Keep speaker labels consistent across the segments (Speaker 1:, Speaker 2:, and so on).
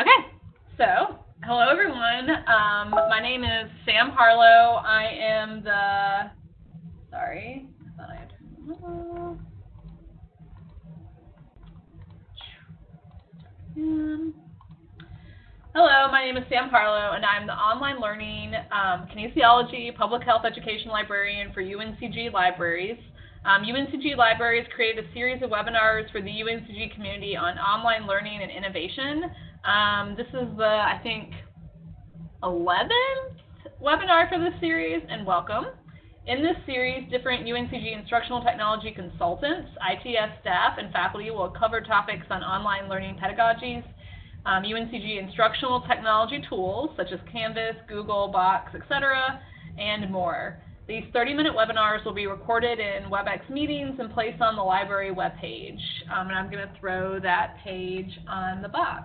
Speaker 1: Okay, so hello everyone. Um, my name is Sam Harlow. I am the, sorry, I had Hello, my name is Sam Harlow, and I'm the online learning um, kinesiology public health education librarian for UNCG Libraries. Um, UNCG Libraries created a series of webinars for the UNCG community on online learning and innovation. Um, this is the, I think, 11th webinar for this series, and welcome. In this series, different UNCG instructional technology consultants, ITS staff, and faculty will cover topics on online learning pedagogies, um, UNCG instructional technology tools such as Canvas, Google, Box, etc., and more. These 30-minute webinars will be recorded in WebEx meetings and placed on the library webpage. Um, and I'm going to throw that page on the box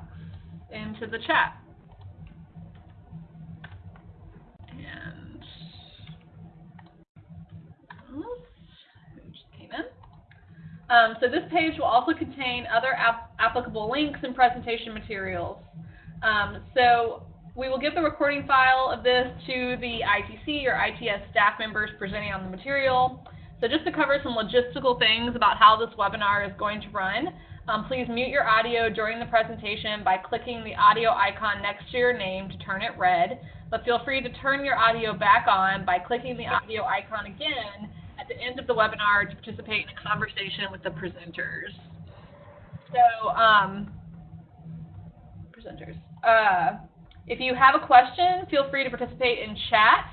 Speaker 1: into the chat. Um, so this page will also contain other ap applicable links and presentation materials. Um, so we will give the recording file of this to the ITC or ITS staff members presenting on the material. So just to cover some logistical things about how this webinar is going to run, um, please mute your audio during the presentation by clicking the audio icon next to your name to turn it red, but feel free to turn your audio back on by clicking the audio icon again at the end of the webinar to participate in a conversation with the presenters. So, um, presenters. Uh, if you have a question, feel free to participate in chat.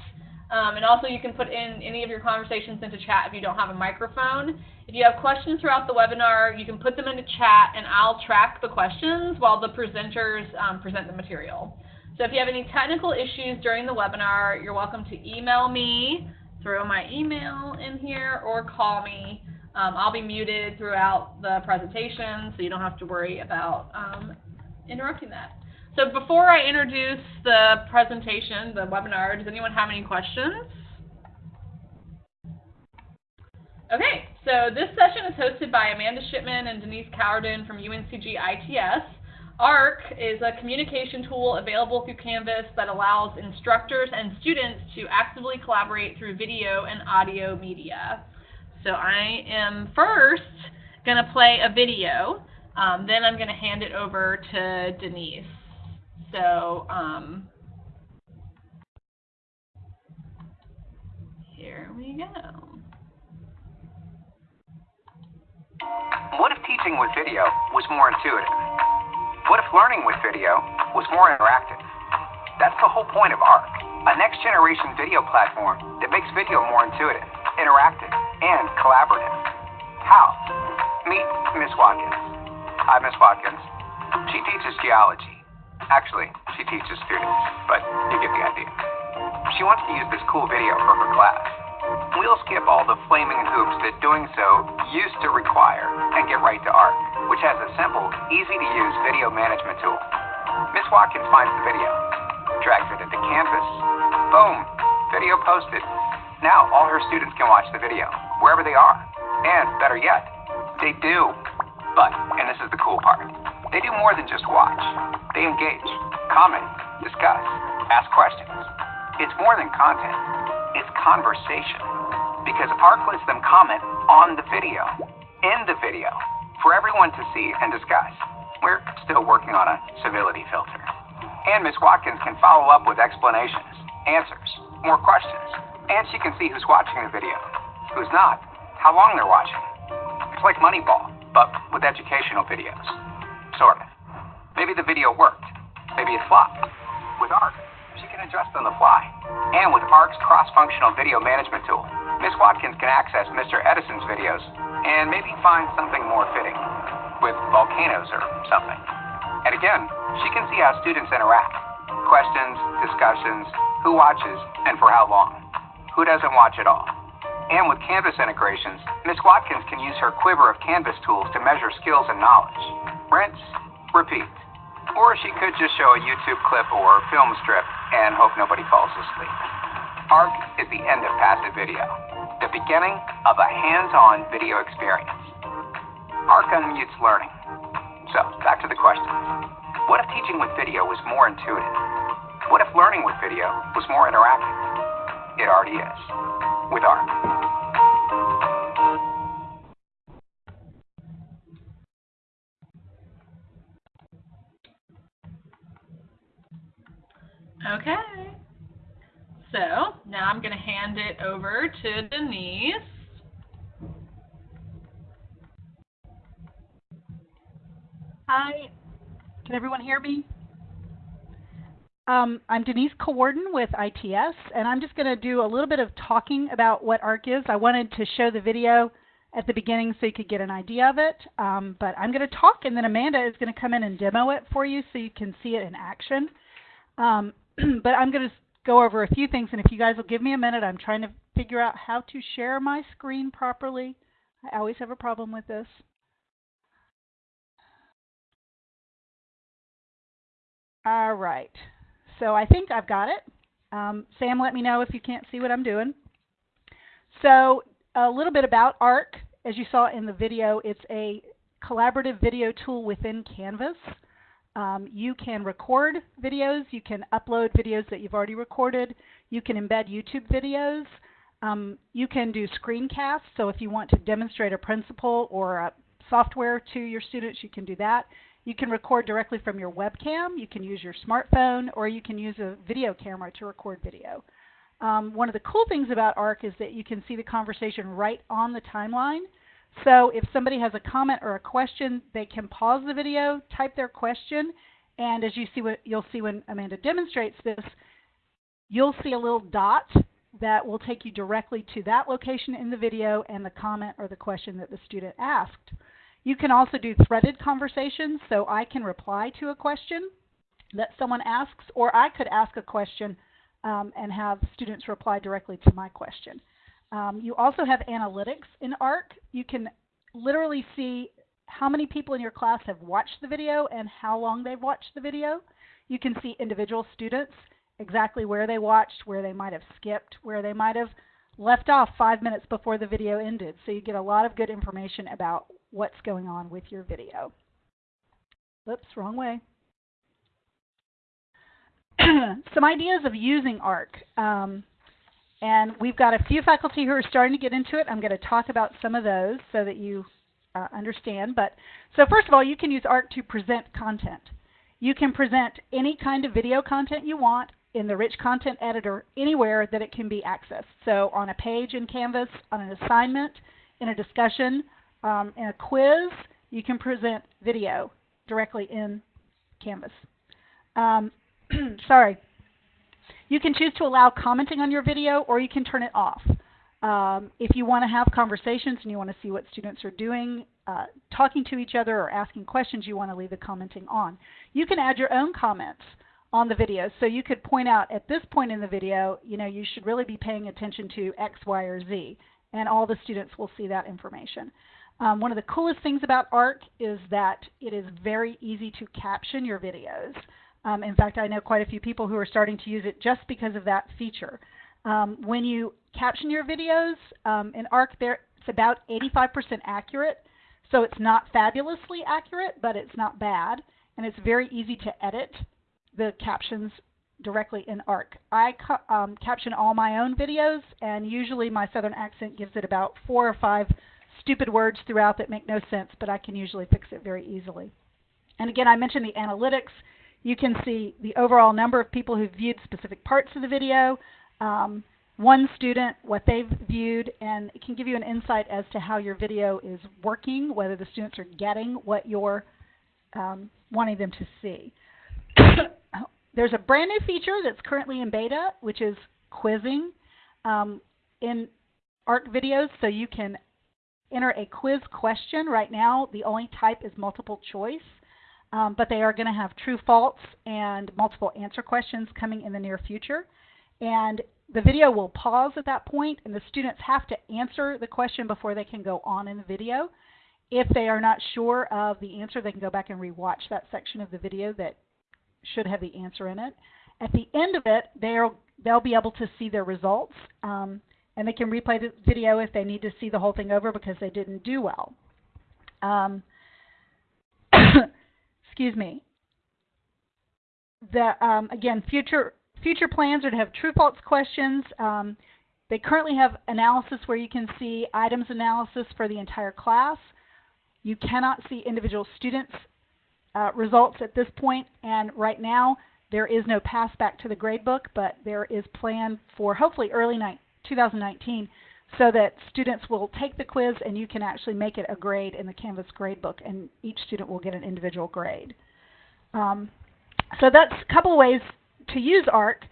Speaker 1: Um, and also you can put in any of your conversations into chat if you don't have a microphone. If you have questions throughout the webinar, you can put them in the chat and I'll track the questions while the presenters um, present the material. So if you have any technical issues during the webinar, you're welcome to email me, throw my email in here, or call me. Um, I'll be muted throughout the presentation, so you don't have to worry about um, interrupting that. So before I introduce the presentation, the webinar, does anyone have any questions? Okay, so this session is hosted by Amanda Shipman and Denise Cowardin from UNCG ITS. ARC is a communication tool available through Canvas that allows instructors and students to actively collaborate through video and audio media. So I am first going to play a video, um, then I'm going to hand it over to Denise. So um, here we go.
Speaker 2: What if teaching with video was more intuitive? What if learning with video was more interactive? That's the whole point of ARC, a next generation video platform that makes video more intuitive, interactive, and collaborative. How? Meet Miss Watkins. Hi, Miss Watkins. She teaches geology Actually, she teaches students, but you get the idea. She wants to use this cool video for her class. We'll skip all the flaming hoops that doing so used to require and get right to ARC, which has a simple, easy-to-use video management tool. Miss Watkins finds the video, drags it into Canvas, boom, video posted. Now all her students can watch the video, wherever they are. And better yet, they do. But, and this is the cool part, they do more than just watch. They engage, comment, discuss, ask questions. It's more than content. It's conversation. Because ARC lets them comment on the video, in the video, for everyone to see and discuss. We're still working on a civility filter. And Miss Watkins can follow up with explanations, answers, more questions. And she can see who's watching the video, who's not, how long they're watching. It's like Moneyball, but with educational videos. Sort of. Maybe the video worked. Maybe it flopped. With ARC, she can adjust on the fly. And with ARC's cross-functional video management tool, Miss Watkins can access Mr. Edison's videos and maybe find something more fitting, with volcanoes or something. And again, she can see how students interact. Questions, discussions, who watches, and for how long. Who doesn't watch at all. And with Canvas integrations, Miss Watkins can use her quiver of Canvas tools to measure skills and knowledge rinse, repeat. Or she could just show a YouTube clip or film strip and hope nobody falls asleep. ARC is the end of passive video, the beginning of a hands-on video experience. ARC unmutes learning. So, back to the question. What if teaching with video was more intuitive? What if learning with video was more interactive? It already is. With ARC.
Speaker 1: Okay. I'm going to hand it over to Denise.
Speaker 3: Hi, can everyone hear me? Um, I'm Denise Cowarden with ITS, and I'm just going to do a little bit of talking about what ARC is. I wanted to show the video at the beginning so you could get an idea of it, um, but I'm going to talk, and then Amanda is going to come in and demo it for you so you can see it in action. Um, but I'm going to go over a few things, and if you guys will give me a minute, I'm trying to figure out how to share my screen properly. I always have a problem with this. All right. So I think I've got it. Um, Sam, let me know if you can't see what I'm doing. So a little bit about ARC. As you saw in the video, it's a collaborative video tool within Canvas. Um, you can record videos. You can upload videos that you've already recorded. You can embed YouTube videos. Um, you can do screencasts. So if you want to demonstrate a principle or a software to your students, you can do that. You can record directly from your webcam, you can use your smartphone, or you can use a video camera to record video. Um, one of the cool things about ARC is that you can see the conversation right on the timeline. So if somebody has a comment or a question, they can pause the video, type their question, and as you see what you'll see when Amanda demonstrates this, you'll see a little dot that will take you directly to that location in the video and the comment or the question that the student asked. You can also do threaded conversations, so I can reply to a question that someone asks, or I could ask a question um, and have students reply directly to my question. Um, you also have analytics in ARC. You can literally see how many people in your class have watched the video and how long they've watched the video. You can see individual students, exactly where they watched, where they might have skipped, where they might have left off five minutes before the video ended. So you get a lot of good information about what's going on with your video. Oops, wrong way. Some ideas of using ARC. Um, and we've got a few faculty who are starting to get into it. I'm going to talk about some of those so that you uh, understand. But So first of all, you can use ARC to present content. You can present any kind of video content you want in the rich content editor anywhere that it can be accessed. So on a page in Canvas, on an assignment, in a discussion, um, in a quiz, you can present video directly in Canvas. Um, sorry. You can choose to allow commenting on your video or you can turn it off. Um, if you want to have conversations and you want to see what students are doing, uh, talking to each other or asking questions, you want to leave the commenting on. You can add your own comments on the video. So you could point out at this point in the video, you know, you should really be paying attention to X, Y, or Z, and all the students will see that information. Um, one of the coolest things about ARC is that it is very easy to caption your videos. Um, in fact, I know quite a few people who are starting to use it just because of that feature. Um, when you caption your videos um, in ARC, there, it's about 85% accurate. So it's not fabulously accurate, but it's not bad. And it's very easy to edit the captions directly in ARC. I um, caption all my own videos, and usually my Southern accent gives it about four or five stupid words throughout that make no sense, but I can usually fix it very easily. And again, I mentioned the analytics. You can see the overall number of people who viewed specific parts of the video, um, one student, what they've viewed, and it can give you an insight as to how your video is working, whether the students are getting what you're um, wanting them to see. There's a brand new feature that's currently in beta, which is quizzing um, in ARC videos, so you can enter a quiz question. Right now, the only type is multiple choice, um, but they are going to have true, false, and multiple answer questions coming in the near future. And the video will pause at that point, and the students have to answer the question before they can go on in the video. If they are not sure of the answer, they can go back and rewatch that section of the video that should have the answer in it. At the end of it, they'll, they'll be able to see their results. Um, and they can replay the video if they need to see the whole thing over because they didn't do well. Um, excuse me. the um, again future future plans are to have true false questions. Um, they currently have analysis where you can see items analysis for the entire class. You cannot see individual students' uh, results at this point, and right now there is no pass back to the gradebook, but there is plan for hopefully early 2019 so that students will take the quiz and you can actually make it a grade in the Canvas gradebook and each student will get an individual grade. Um, so that's a couple ways to use ARC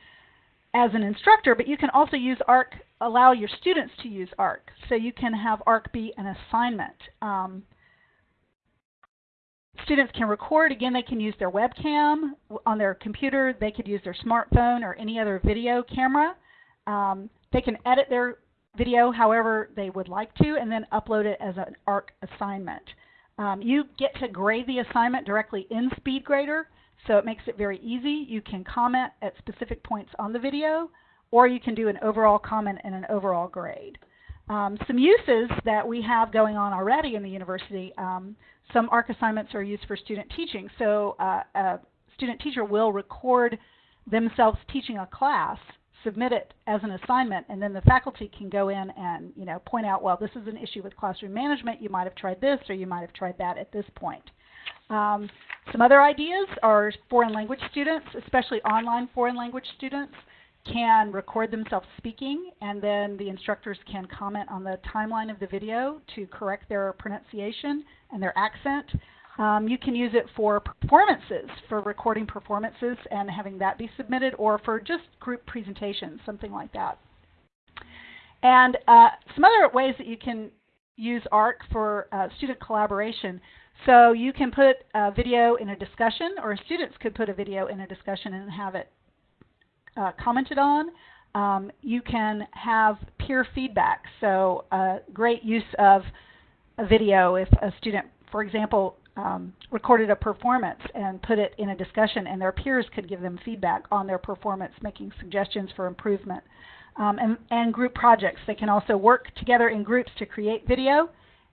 Speaker 3: as an instructor, but you can also use ARC, allow your students to use ARC. So you can have ARC be an assignment. Um, students can record. Again, they can use their webcam on their computer. They could use their smartphone or any other video camera. Um, they can edit their video however they would like to and then upload it as an ARC assignment. Um, you get to grade the assignment directly in SpeedGrader, so it makes it very easy. You can comment at specific points on the video, or you can do an overall comment and an overall grade. Um, some uses that we have going on already in the university, um, some ARC assignments are used for student teaching. So uh, a student teacher will record themselves teaching a class submit it as an assignment, and then the faculty can go in and you know point out, well, this is an issue with classroom management. You might have tried this, or you might have tried that at this point. Um, some other ideas are foreign language students, especially online foreign language students, can record themselves speaking, and then the instructors can comment on the timeline of the video to correct their pronunciation and their accent. Um, you can use it for performances, for recording performances and having that be submitted, or for just group presentations, something like that. And uh, some other ways that you can use ARC for uh, student collaboration. So you can put a video in a discussion, or students could put a video in a discussion and have it uh, commented on. Um, you can have peer feedback. So uh, great use of a video if a student, for example, um, recorded a performance and put it in a discussion, and their peers could give them feedback on their performance, making suggestions for improvement. Um, and, and, group projects. They can also work together in groups to create video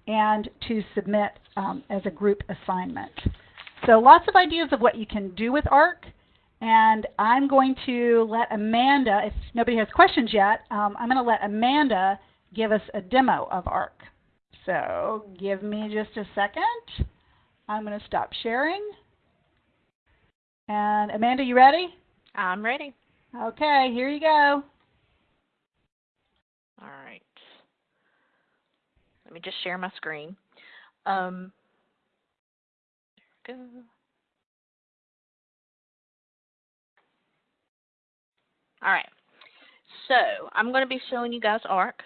Speaker 3: and to submit um, as a group assignment. So lots of ideas of what you can do with ARC. And I'm going to let Amanda, if nobody has questions yet, um, I'm going to let Amanda give us a demo of ARC. So give me just a second. I'm going to stop sharing. And Amanda, you ready?
Speaker 4: I'm ready.
Speaker 3: Okay, here you go.
Speaker 4: All right. Let me just share my screen. Um, there we go. All right. So I'm going to be showing you guys ARC.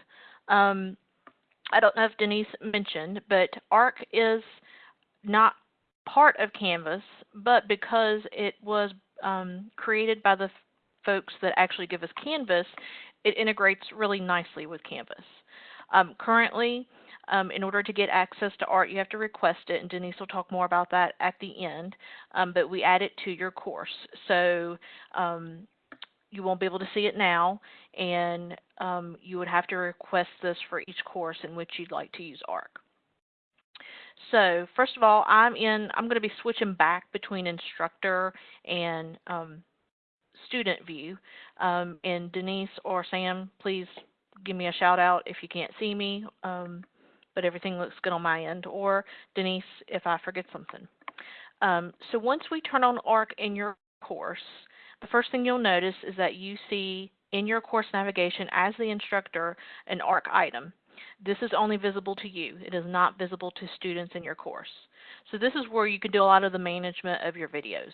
Speaker 4: Um, I don't know if Denise mentioned, but ARC is not part of Canvas, but because it was um, created by the folks that actually give us Canvas, it integrates really nicely with Canvas. Um, currently, um, in order to get access to ARC, you have to request it, and Denise will talk more about that at the end, um, but we add it to your course. So um, you won't be able to see it now, and um, you would have to request this for each course in which you'd like to use ARC. So first of all, I'm in. I'm going to be switching back between instructor and um, student view. Um, and Denise or Sam, please give me a shout out if you can't see me. Um, but everything looks good on my end. Or Denise, if I forget something. Um, so once we turn on ARC in your course, the first thing you'll notice is that you see in your course navigation as the instructor an ARC item. This is only visible to you. It is not visible to students in your course. So this is where you can do a lot of the management of your videos.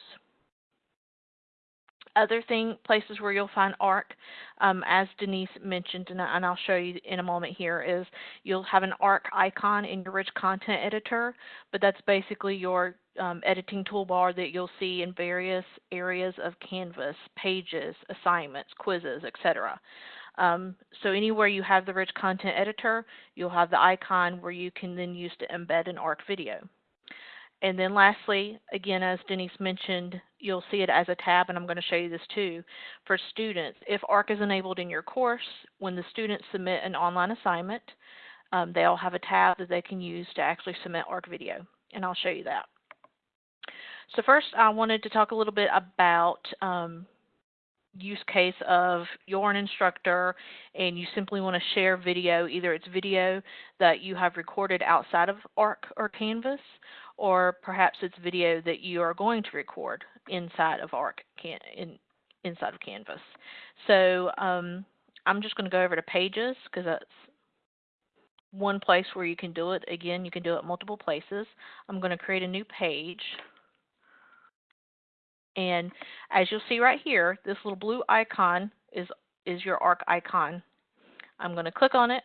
Speaker 4: Other thing, places where you'll find ARC, um, as Denise mentioned, and, and, I'll show you in a moment here, is you'll have an ARC icon in your rich content editor, but that's basically your um, editing toolbar that you'll see in various areas of Canvas, pages, assignments, quizzes, etc. Um, so anywhere you have the rich content editor, you'll have the icon where you can then use to embed an ARC video. And then lastly, again, as Denise mentioned, you'll see it as a tab, and I'm going to show you this too, for students. If ARC is enabled in your course, when the students submit an online assignment, um, they'll have a tab that they can use to actually submit ARC video, and I'll show you that. So first, I wanted to talk a little bit about um, use case of you're an instructor and you simply want to share video. Either it's video that you have recorded outside of ARC or Canvas, or perhaps it's video that you are going to record inside of ARC in, inside of Canvas. So um, I'm just going to go over to Pages because that's one place where you can do it. Again, you can do it multiple places. I'm going to create a new page. And as you'll see right here, this little blue icon is, is your ARC icon. I'm going to click on it.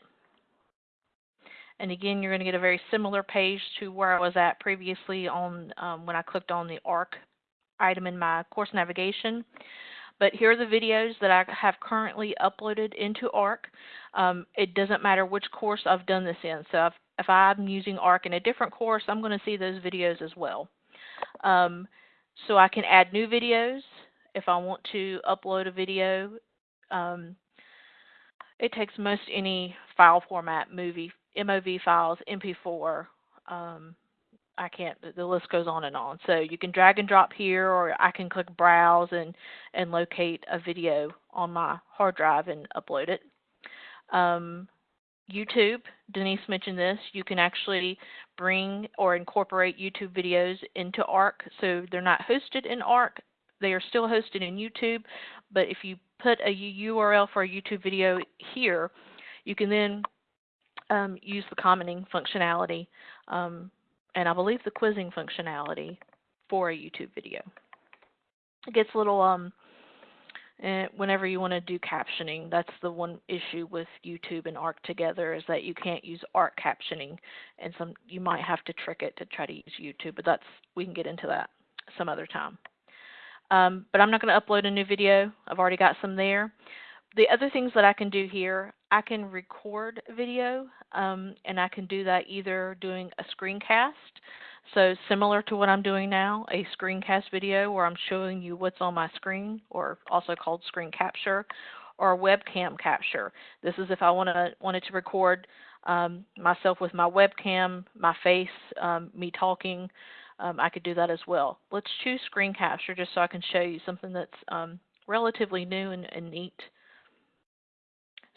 Speaker 4: And again, you're going to get a very similar page to where I was at previously on um, when I clicked on the ARC item in my course navigation. But here are the videos that I have currently uploaded into ARC. Um, it doesn't matter which course I've done this in. So if, if I'm using ARC in a different course, I'm going to see those videos as well. Um, so I can add new videos if I want to upload a video. Um, it takes most any file format, movie, MOV files, MP4. Um, I can't, the list goes on and on. So you can drag and drop here, or I can click browse and, and locate a video on my hard drive and upload it. Um, YouTube, Denise mentioned this, you can actually bring or incorporate YouTube videos into ARC. So they're not hosted in ARC, they are still hosted in YouTube, but if you put a URL for a YouTube video here, you can then um, use the commenting functionality um, and I believe the quizzing functionality for a YouTube video. It gets a little um, whenever you want to do captioning, that's the one issue with YouTube and ARC together is that you can't use ARC captioning, and some you might have to trick it to try to use YouTube. But that's we can get into that some other time. Um, but I'm not going to upload a new video. I've already got some there. The other things that I can do here, I can record video, um, and I can do that either doing a screencast. So similar to what I'm doing now, a screencast video where I'm showing you what's on my screen, or also called screen capture, or webcam capture. This is if I want to wanted to record um, myself with my webcam, my face, um, me talking. Um, I could do that as well. Let's choose screen capture just so I can show you something that's um, relatively new and, and neat.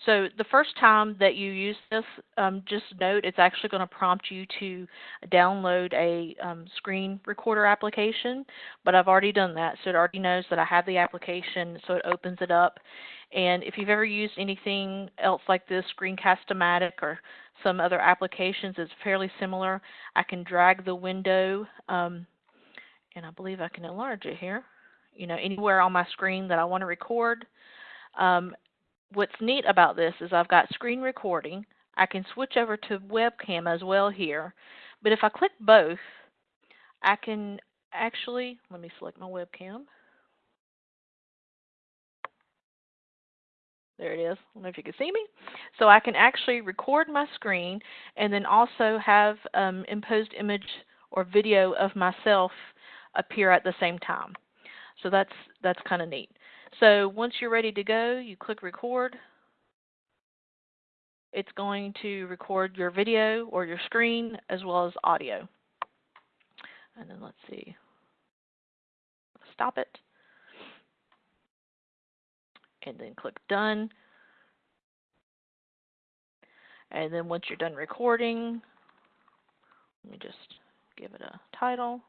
Speaker 4: So the first time that you use this, um, just note it's actually going to prompt you to download a um, screen recorder application, but I've already done that, so it already knows that I have the application, so it opens it up. And if you've ever used anything else like this, Screencast-O-Matic or some other applications, it's fairly similar. I can drag the window, um, and I believe I can enlarge it here, you know, anywhere on my screen that I want to record. Um, what's neat about this is I've got screen recording. I can switch over to webcam as well here. But if I click both, I can actually, let me select my webcam. There it is. I don't know if you can see me. So I can actually record my screen and then also have um, imposed image or video of myself appear at the same time. So that's that's kind of neat. So once you're ready to go, you click record. It's going to record your video or your screen as well as audio. And then let's see. Stop it. And then click done. And then once you're done recording, let me just give it a title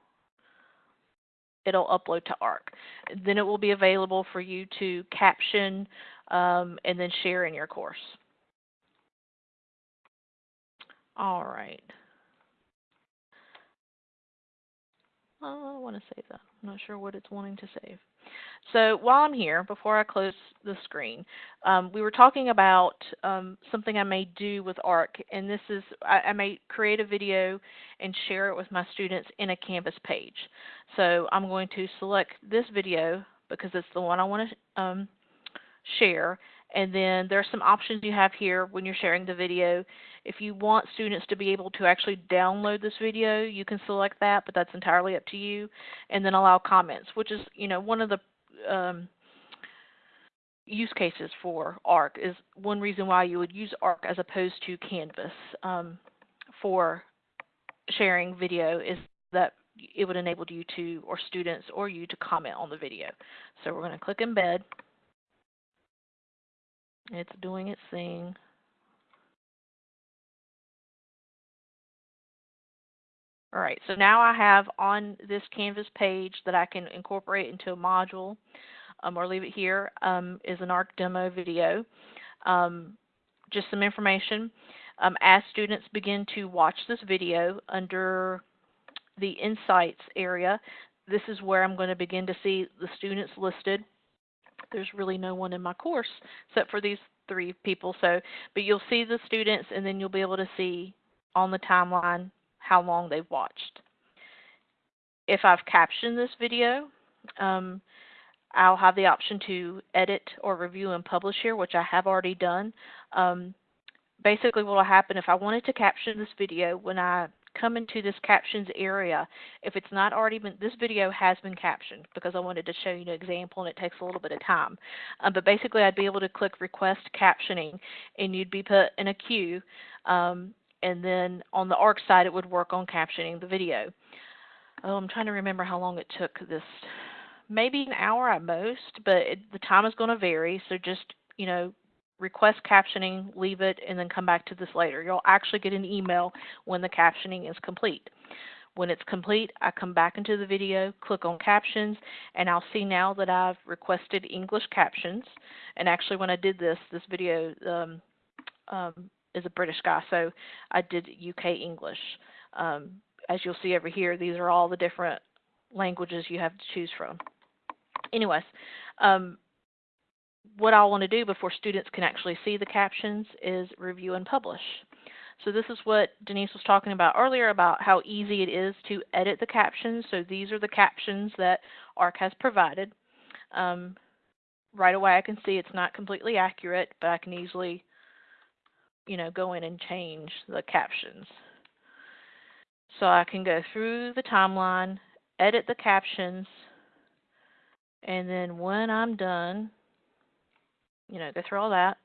Speaker 4: it'll upload to ARC. Then it will be available for you to caption um, and then share in your course. All right. I want to save that. I'm not sure what it's wanting to save. So while I'm here, before I close the screen, um, we were talking about um, something I may do with ARC, and this is I, I, may create a video and share it with my students in a Canvas page. So I'm going to select this video because it's the one I want to um, share, and then there are some options you have here when you're sharing the video. If you want students to be able to actually download this video, you can select that, but that's entirely up to you. And then allow comments, which is, you know, one of the um, use cases for ARC is one reason why you would use ARC as opposed to Canvas um, for sharing video is that it would enable you to, or students or you to comment on the video. So we're going to click embed. It's doing its thing. All right, so now I have on this Canvas page that I can incorporate into a module um, or leave it here um, is an ARC demo video. Um, just some information. Um, as students begin to watch this video under the Insights area, this is where I'm going to begin to see the students listed. There's really no one in my course except for these three people. So, but you'll see the students and then you'll be able to see on the timeline how long they've watched. If I've captioned this video, um, I'll have the option to edit or review and publish here, which I have already done. Um, basically what will happen if I wanted to caption this video, when I come into this captions area, if it's not already been, this video has been captioned because I wanted to show you an example and it takes a little bit of time. Um, but basically I'd be able to click request captioning and you'd be put in a queue um, and then on the ARC side it would work on captioning the video. Oh, I'm trying to remember how long it took this. Maybe an hour at most, but it, the time is going to vary. So just, you know, request captioning, leave it, and then come back to this later. You'll actually get an email when the captioning is complete. When it's complete, I come back into the video, click on captions, and I'll see now that I've requested English captions. And actually when I did this, this video um, um, is a British guy, so I did UK English. Um, as you'll see over here, these are all the different languages you have to choose from. Anyways, um, what I want to do before students can actually see the captions is review and publish. So this is what Denise was talking about earlier about how easy it is to edit the captions. So these are the captions that ARC has provided. Um, right away I can see it's not completely accurate, but I can easily you know, go in and change the captions. So I can go through the timeline, edit the captions, and then when I'm done, you know, go through all that,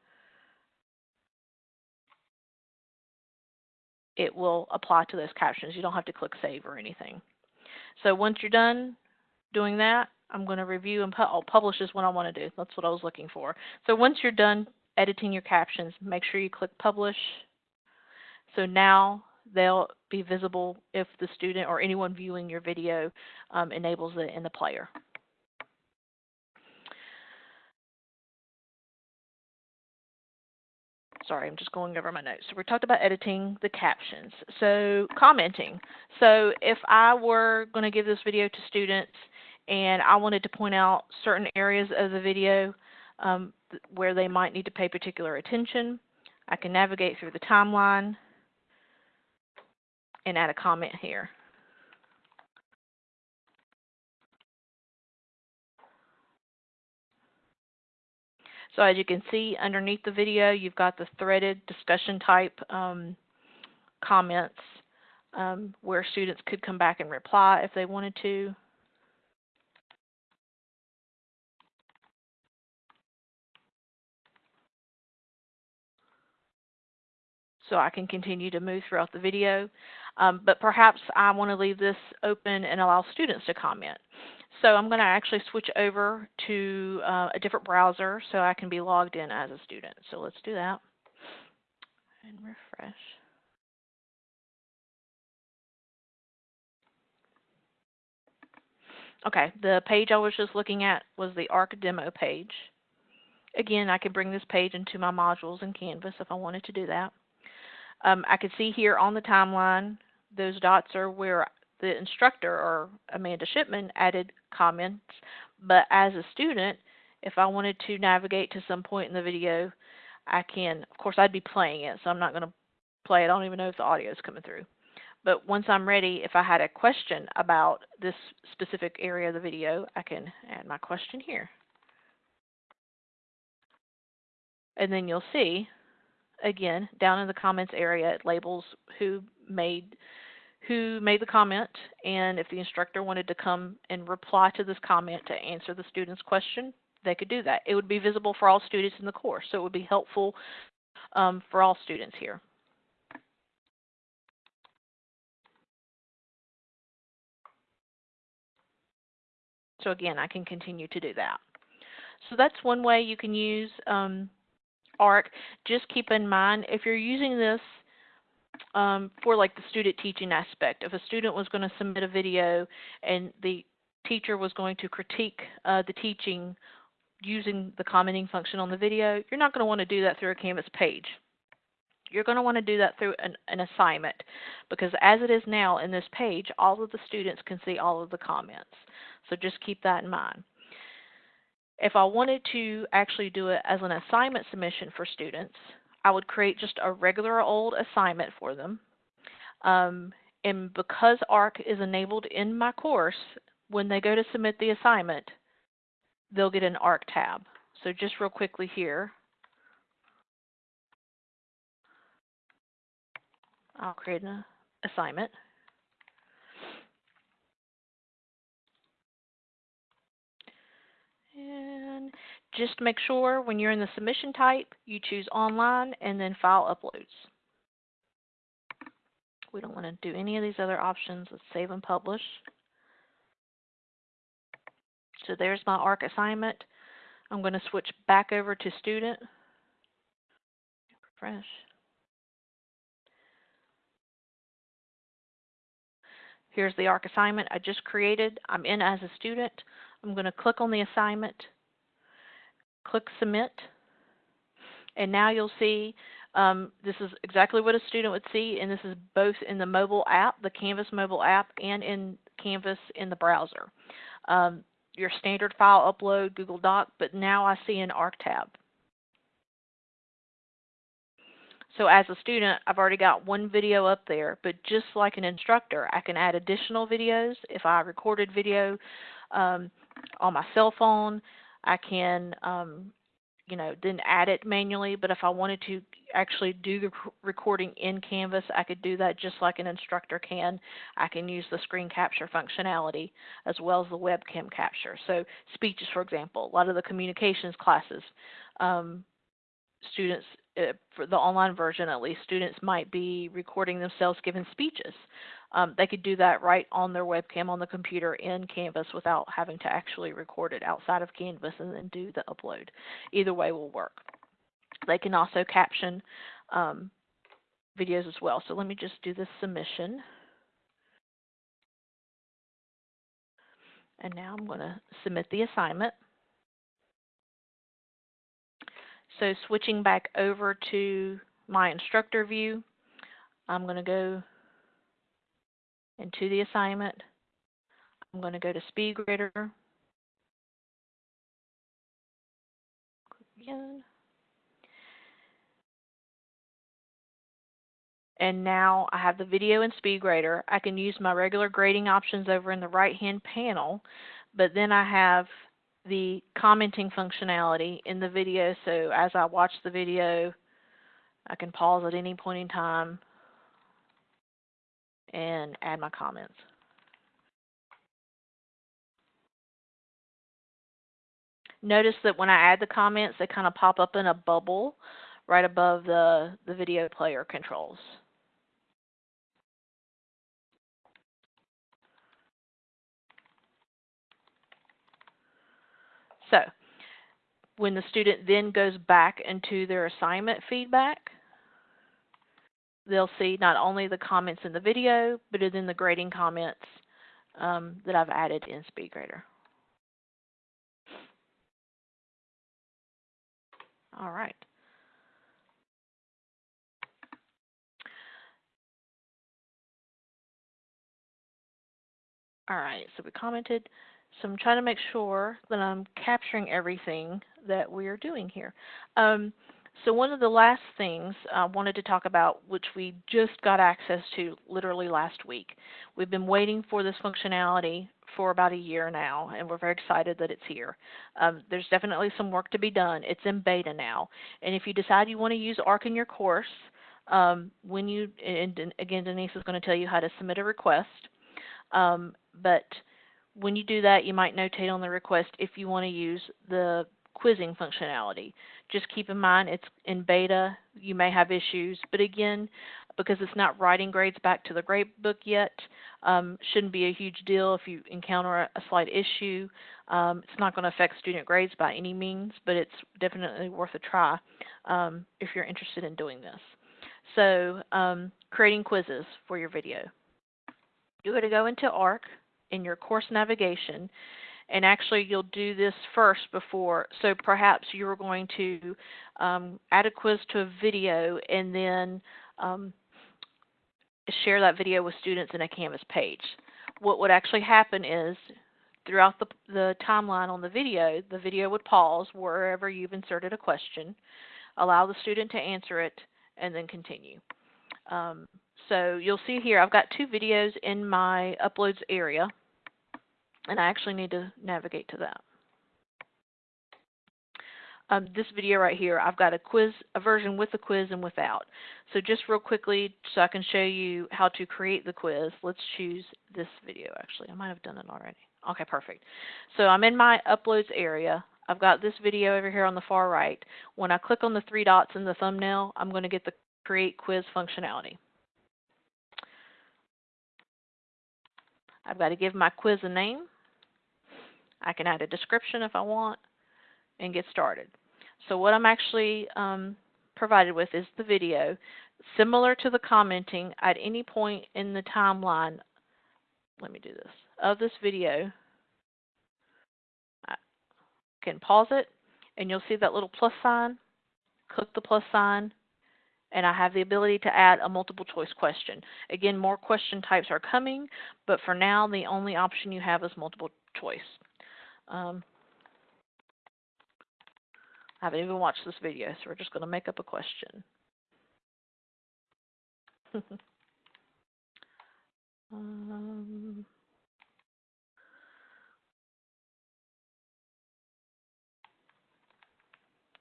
Speaker 4: it will apply to those captions. You don't have to click save or anything. So once you're done doing that, I'm going to review and pu I'll publish is what I want to do. That's what I was looking for. So once you're done editing your captions, make sure you click publish. So now they'll be visible if the student or anyone viewing your video um, enables it in the player. Sorry, I'm just going over my notes. So we talked about editing the captions. So commenting. So if I were going to give this video to students and I wanted to point out certain areas of the video, um, where they might need to pay particular attention. I can navigate through the timeline and add a comment here. So as you can see underneath the video, you've got the threaded discussion type um, comments um, where students could come back and reply if they wanted to. So I can continue to move throughout the video. Um, but perhaps I want to leave this open and allow students to comment. So I'm going to actually switch over to uh, a different browser so I can be logged in as a student. So let's do that and refresh. Okay, the page I was just looking at was the ARC demo page. Again, I could bring this page into my modules in Canvas if I wanted to do that. Um, I can see here on the timeline, those dots are where the instructor or Amanda Shipman added comments. But as a student, if I wanted to navigate to some point in the video, I can, of course, I'd be playing it, so I'm not going to play it. I don't even know if the audio is coming through. But once I'm ready, if I had a question about this specific area of the video, I can add my question here. And then you'll see again, down in the comments area, it labels who made who made the comment and if the instructor wanted to come and reply to this comment to answer the student's question, they could do that. It would be visible for all students in the course, so it would be helpful um, for all students here. So again, I can continue to do that. So that's one way you can use um, ARC. Just keep in mind, if you're using this um, for like the student teaching aspect, if a student was going to submit a video and the teacher was going to critique uh, the teaching using the commenting function on the video, you're not going to want to do that through a Canvas page. You're going to want to do that through an, an, assignment because as it is now in this page, all of the students can see all of the comments. So just keep that in mind. If I wanted to actually do it as an assignment submission for students, I would create just a regular old assignment for them. Um, and because ARC is enabled in my course, when they go to submit the assignment, they'll get an ARC tab. So just real quickly here, I'll create an assignment. Just make sure when you're in the submission type, you choose online and then file uploads. We don't want to do any of these other options. Let's save and publish. So there's my ARC assignment. I'm going to switch back over to student. Refresh. Here's the ARC assignment I just created. I'm in as a student. I'm going to click on the assignment, click submit, and now you'll see um, this is exactly what a student would see, and this is both in the mobile app, the Canvas mobile app, and in Canvas in the browser. Um, your standard file upload, Google Doc, but now I see an ARC tab. So as a student, I've already got one video up there, but just like an instructor, I can add additional videos. If I recorded video um, on my cell phone, I can, um, you know, then add it manually. But if I wanted to actually do the recording in Canvas, I could do that just like an instructor can. I can use the screen capture functionality as well as the webcam capture. So speeches, for example, a lot of the communications classes, um, students uh, for the online version at least, students might be recording themselves giving speeches. Um, they could do that right on their webcam on the computer in Canvas without having to actually record it outside of Canvas and then do the upload. Either way will work. They can also caption um, videos as well. So let me just do this submission. And now I'm going to submit the assignment. So switching back over to my instructor view, I'm going to go into the assignment. I'm going to go to SpeedGrader. Again. And now I have the video in SpeedGrader. I can use my regular grading options over in the right-hand panel, but then I have the commenting functionality in the video. So as I watch the video, I can pause at any point in time and add my comments. Notice that when I add the comments, they kind of pop up in a bubble right above the, the video player controls. So when the student then goes back into their assignment feedback, they'll see not only the comments in the video, but then the grading comments um, that I've added in SpeedGrader. All right. All right, so we commented. So I'm trying to make sure that I'm capturing everything that we are doing here. Um, so one of the last things I wanted to talk about, which we just got access to literally last week. We've been waiting for this functionality for about a year now, and we're very excited that it's here. Um, there's definitely some work to be done. It's in beta now. And if you decide you want to use ARC in your course, um, when you, and again, Denise is going to tell you how to submit a request. Um, but when you do that, you might notate on the request if you want to use the quizzing functionality. Just keep in mind it's in beta, you may have issues, but again, because it's not writing grades back to the grade book yet. Um, shouldn't be a huge deal if you encounter a, slight issue. Um, it's not going to affect student grades by any means, but it's definitely worth a try um, if you're interested in doing this. So, um, creating quizzes for your video. You're going to go into ARC in your course navigation, and actually you'll do this first before. So perhaps you're going to um, add a quiz to a video and then um, share that video with students in a Canvas page. What would actually happen is throughout the, the timeline on the video, the video would pause wherever you've inserted a question, allow the student to answer it, and then continue. Um, so you'll see here I've got two videos in my uploads area, and I actually need to navigate to that. Um, this video right here, I've got a quiz, a version with the quiz and without. So just real quickly, so I can show you how to create the quiz, let's choose this video actually. I might have done it already. Okay, perfect. So I'm in my uploads area. I've got this video over here on the far right. When I click on the three dots in the thumbnail, I'm going to get the create quiz functionality. I've got to give my quiz a name. I can add a description if I want and get started. So what I'm actually um, provided with is the video. Similar to the commenting, at any point in the timeline, let me do this, of this video, I can pause it and you'll see that little plus sign. Click the plus sign and I have the ability to add a multiple choice question. Again, more question types are coming, but for now the only option you have is multiple choice. Um, I haven't even watched this video, so we're just going to make up a question. um,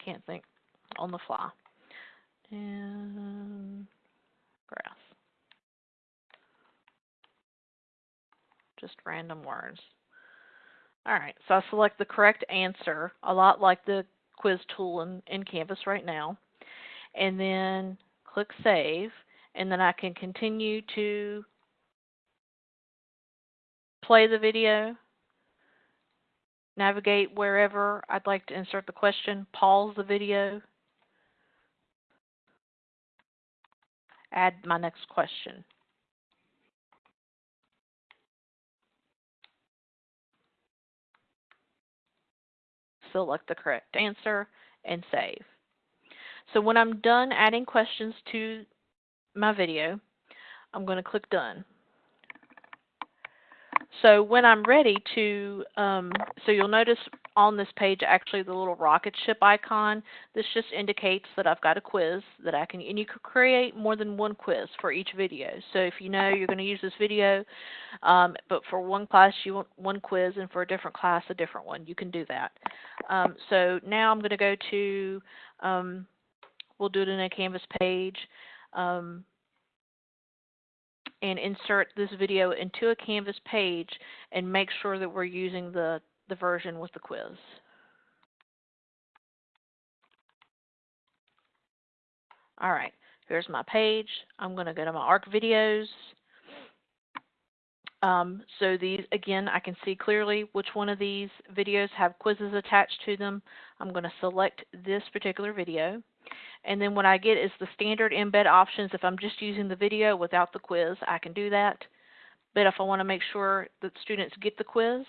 Speaker 4: can't think on the fly. And grass. Just random words. All right, so I select the correct answer, a lot like the quiz tool in, in Canvas right now. And then click Save, and then I can continue to play the video, navigate wherever I'd like to insert the question, pause the video, add my next question. Select the correct answer, and save. So when I'm done adding questions to my video, I'm going to click Done. So when I'm ready to, um, so you'll notice on this page actually the little rocket ship icon. This just indicates that I've got a quiz that I can, and you could create more than one quiz for each video. So if you know you're going to use this video, um, but for one class you want one quiz and for a different class a different one, you can do that. Um, so now I'm going to go to, um, we'll do it in a Canvas page. Um, and insert this video into a Canvas page and make sure that we're using the, the version with the quiz. All right, here's my page. I'm going to go to my ARC videos. Um, so these, again, I can see clearly which one of these videos have quizzes attached to them. I'm going to select this particular video. And then what I get is the standard embed options. If I'm just using the video without the quiz, I can do that. But if I want to make sure that students get the quiz,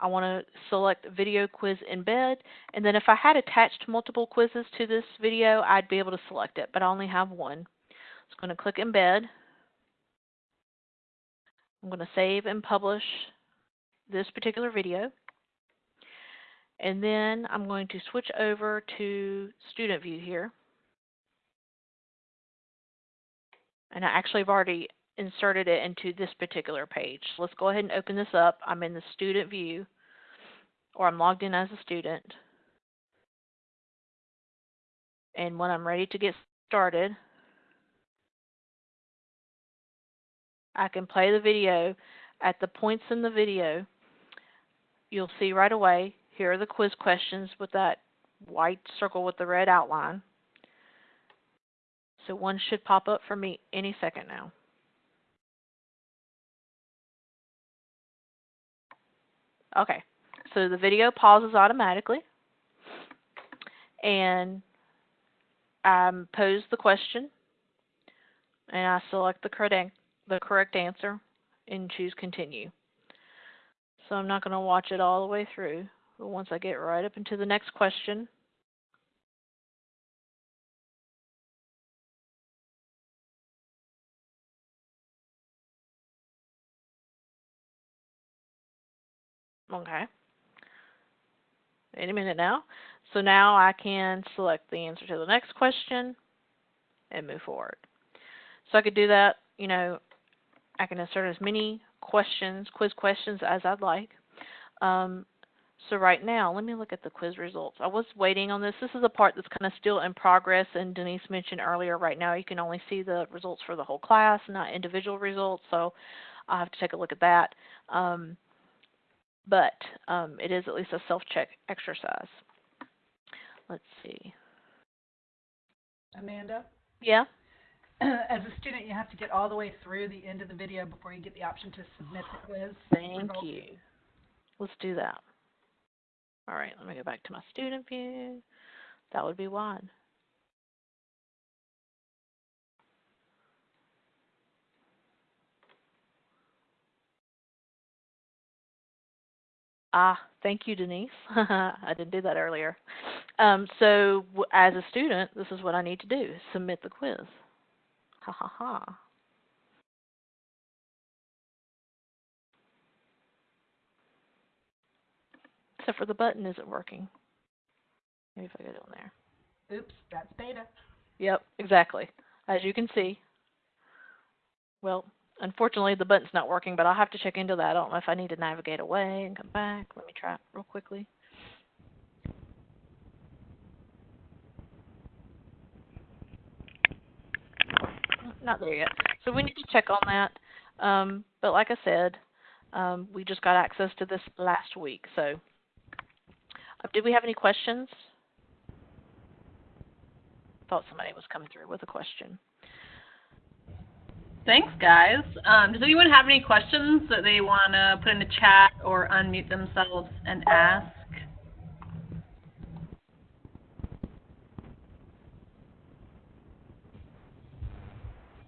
Speaker 4: I want to select video quiz embed. And then if I had attached multiple quizzes to this video, I'd be able to select it, but I only have one. I'm going to click embed. I'm going to save and publish this particular video. And then I'm going to switch over to student view here. And I actually have already inserted it into this particular page. Let's go ahead and open this up. I'm in the student view, or I'm logged in as a student. And when I'm ready to get started, I can play the video. At the points in the video, you'll see right away, here are the quiz questions with that white circle with the red outline. So one should pop up for me any second now. Okay, so the video pauses automatically. And I pose the question and I select the correct, the correct answer and choose continue. So I'm not going to watch it all the way through, but once I get right up into the next question, Okay. Wait a minute now. So now I can select the answer to the next question and move forward. So I could do that, you know, I can insert as many questions, quiz questions as I'd like. Um, so right now, let me look at the quiz results. I was waiting on this. This is a part that's kind of still in progress, and Denise mentioned earlier, right now you can only see the results for the whole class, not individual results, so I'll have to take a look at that. Um, but um, it is at least a self-check exercise. Let's see.
Speaker 3: Amanda,
Speaker 4: Yeah?
Speaker 3: as a student, you have to get all the way through the end of the video before you get the option to submit the quiz.
Speaker 4: Thank
Speaker 3: results.
Speaker 4: you. Let's do that. All right, let me go back to my student view. That would be one. Ah, thank you, Denise. I didn't do that earlier. Um, so, w- as a student, this is what I need to do: submit the quiz. Ha ha ha. Except for the button isn't working. Maybe if I go down there.
Speaker 3: Oops, that's beta.
Speaker 4: Yep, exactly. As you can see. Well, unfortunately the button's not working, but I'll have to check into that. I don't know if I need to navigate away and come back. Let me try real quickly. Not there yet. So we need to check on that. Um, but like I said, um, we just got access to this last week. So, uh, did we have any questions? Thought somebody was coming through with a question.
Speaker 1: Thanks, guys. Um, does anyone have any questions that they want to put in the chat or unmute themselves and ask?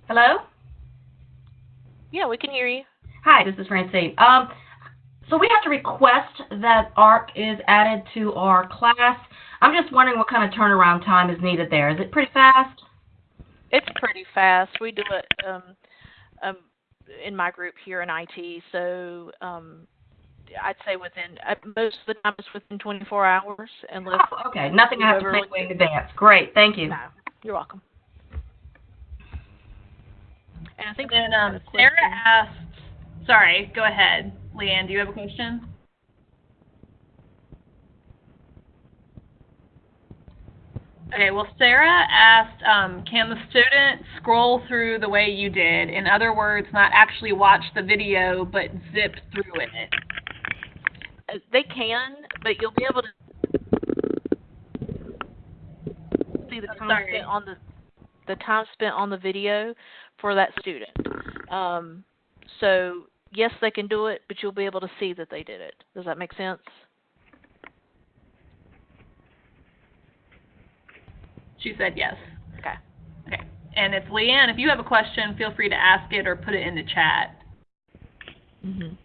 Speaker 5: Hello?
Speaker 4: Yeah, we can hear you.
Speaker 5: Hi, this is Francine. Um, so we have to request that ARC is added to our class. I'm just wondering what kind of turnaround time is needed there. Is it pretty fast?
Speaker 4: It's pretty fast. We do it um, um, in my group here in IT, so um, I'd say within uh, most of the time it's within 24 hours, unless
Speaker 5: Oh, okay, nothing I have to
Speaker 4: Whoever
Speaker 5: pay
Speaker 4: wants
Speaker 5: way in advance. Great, thank you.
Speaker 4: no. You're welcome. And I think
Speaker 1: And
Speaker 4: we
Speaker 1: um, Sarah
Speaker 4: question.
Speaker 1: asked, sorry, go ahead. Leanne, do you have a question? Okay, well, Sarah asked, um, can the student scroll through the way you did? In other words, not actually watch the video, but zip through it.
Speaker 4: Uh, they can, but you'll be able to see the
Speaker 1: I'm
Speaker 4: time
Speaker 1: sorry.
Speaker 4: spent on the the time spent on the video for that student. Um, so yes, they can do it, but you'll be able to see that they did it. Does that make sense?
Speaker 1: She said yes.
Speaker 4: Okay.
Speaker 1: Okay. And if Leanne, if you have a question, feel free to ask it or put it in the chat.
Speaker 4: Mhm.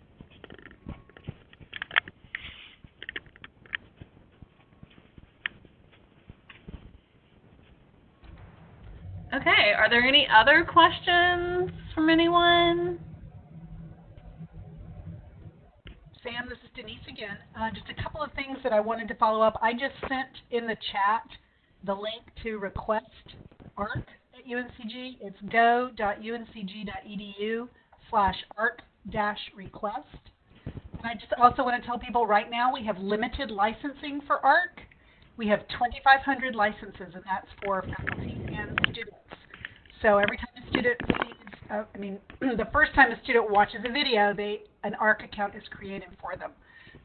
Speaker 1: Okay, are there any other questions from anyone?
Speaker 3: Sam, this is Denise again. Uh, just a couple of things that I wanted to follow up. I just sent in the chat the link to request ARC at UNCG. It's go.uncg.edu slash ARC dash request. And I just also want to tell people right now we have limited licensing for ARC. We have 2,500 licenses, and that's for faculty and students. So every time a student sees, uh, I mean, the first time a student watches a video, they an ARC account is created for them.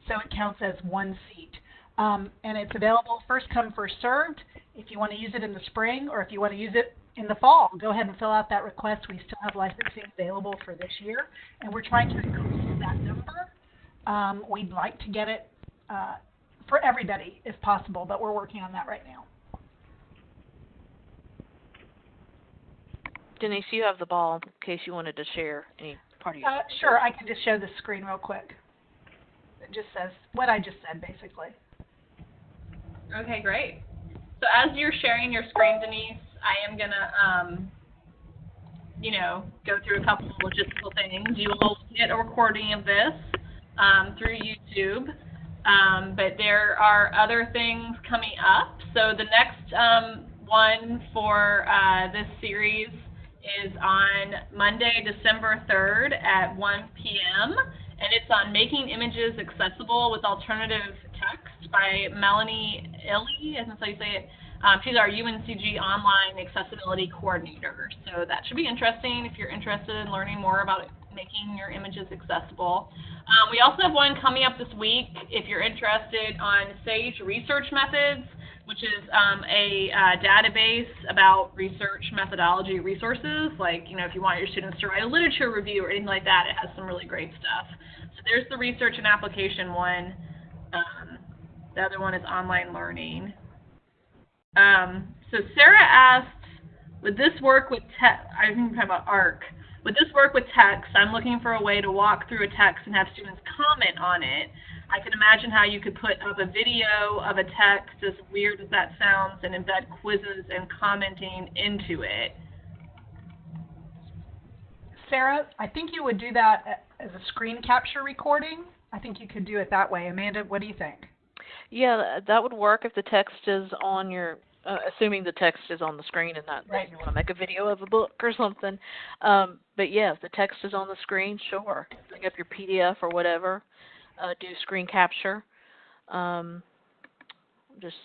Speaker 3: So it counts as one seat. Um, and it's available first come, first served. If you want to use it in the spring or if you want to use it in the fall. Go ahead and fill out that request. We still have licensing available for this year, and we're trying to increase that number. Um, we'd like to get it uh, for everybody if possible, but we're working on that right now.
Speaker 4: Denise, you have the ball in case you wanted to share any part of your.
Speaker 3: Uh, sure, I can just show the screen real quick. It just says what I just said, basically.
Speaker 1: Okay, great. So as you're sharing your screen, Denise, I am gonna, um, you know, go through a couple of logistical things. You will get a recording of this um, through YouTube, um, but there are other things coming up. So the next um, one for uh, this series is on Monday, December 3rd at 1 p.m. and it's on making images accessible with alternative by Melanie Illy, I think that's how you say it. Um, she's our UNCG online accessibility coordinator. So that should be interesting if you're interested in learning more about making your images accessible. Um, we also have one coming up this week if you're interested on SAGE research methods which is um, a uh, database about research methodology resources. Like, you know, if you want your students to write a literature review or anything like that, it has some really great stuff. So there's the research and application one. Um, the other one is online learning. Um, so Sarah asked, would this work with text? I think we're talking about ARC. Would this work with text? I'm looking for a way to walk through a text and have students comment on it. I can imagine how you could put up a video of a text, as weird as that sounds, and embed quizzes and commenting into it.
Speaker 3: Sarah, I think you would do that as a screen capture recording. I think you could do it that way. Amanda, what do you think?
Speaker 4: Yeah, that would work if the text is on your, uh, assuming the text is on the screen and not
Speaker 3: right.
Speaker 4: you want to make a video of a book or something. Um, but yeah, if the text is on the screen, sure. Bring up your PDF or whatever. Uh, do screen capture. Um, just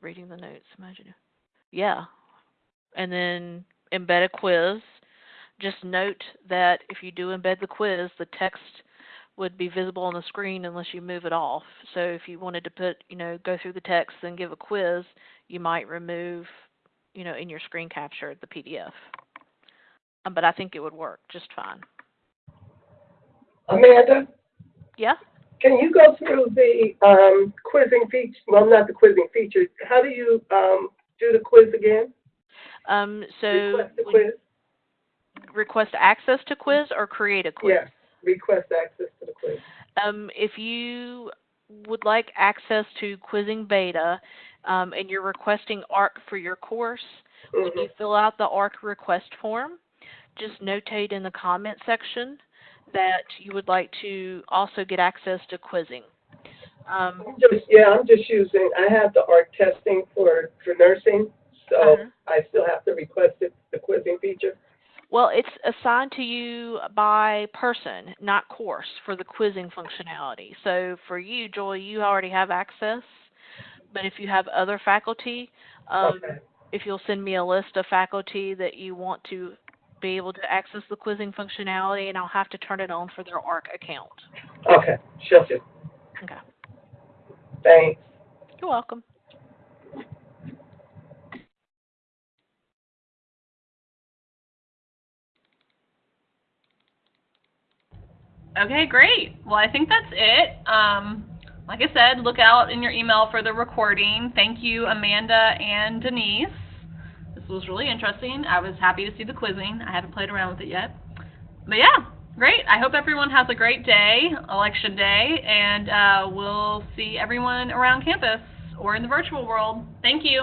Speaker 4: reading the notes. Imagine. Yeah, and then embed a quiz. Just note that if you do embed the quiz, the text would be visible on the screen unless you move it off. So if you wanted to put, you know, go through the text and give a quiz, you might remove, you know, in your screen capture the PDF. Um, but I think it would work just fine.
Speaker 6: Amanda,
Speaker 4: Yeah.
Speaker 6: can you go through the um, quizzing feature? Well, not the quizzing feature. How do you um, do the quiz again?
Speaker 4: Um, so
Speaker 6: Request quiz?
Speaker 4: request access to quiz or create a quiz.
Speaker 6: Yes, request access to the quiz.
Speaker 4: Um, if you would like access to quizzing beta um, and you're requesting ARC for your course, when
Speaker 6: Mhm.
Speaker 4: you fill out the ARC request form, just notate in the comment section that you would like to also get access to quizzing. Um,
Speaker 6: I'm just, yeah, I'm just using, I have the ARC testing for, for nursing, so
Speaker 4: Uh-huh.
Speaker 6: I still have to request it, the quizzing feature.
Speaker 4: Well, it's assigned to you by person, not course, for the quizzing functionality. So for you, Joy, you already have access, but if you have other faculty, um,
Speaker 6: Okay,
Speaker 4: if you'll send me a list of faculty that you want to be able to access the quizzing functionality, and I'll have to turn it on for their ARC account.
Speaker 6: okay, sure.
Speaker 4: Okay.
Speaker 6: Thanks.
Speaker 4: You're welcome.
Speaker 1: Okay, great. Well, I think that's it. Um, like I said, look out in your email for the recording. Thank you, Amanda and Denise. This was really interesting. I was happy to see the quizzing. I haven't played around with it yet. But yeah, great. I hope everyone has a great day, election day, and uh, we'll see everyone around campus or in the virtual world. Thank you.